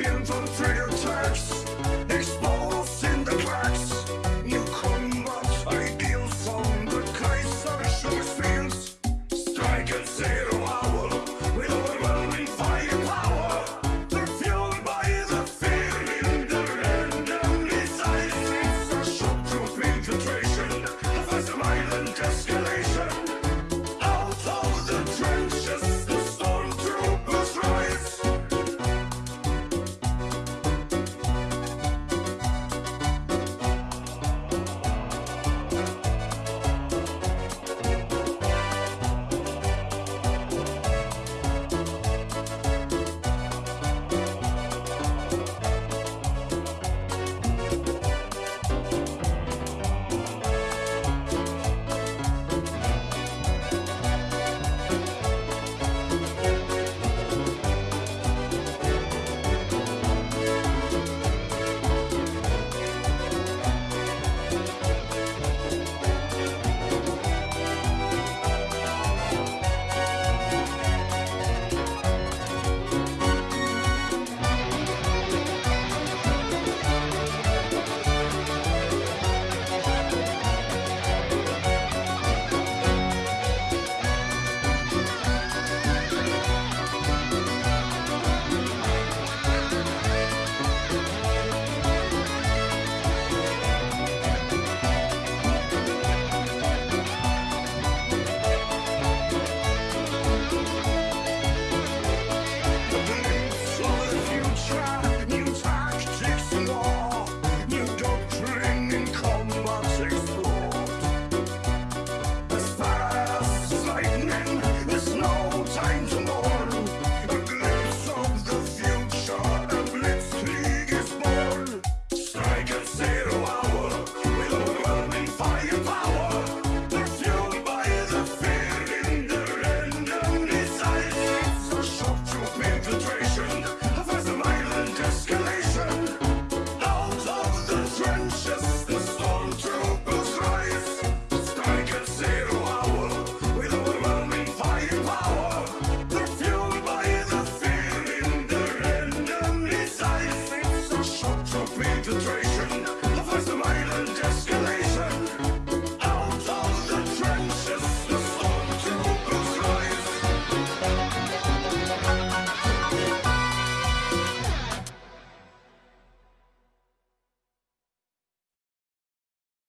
pienso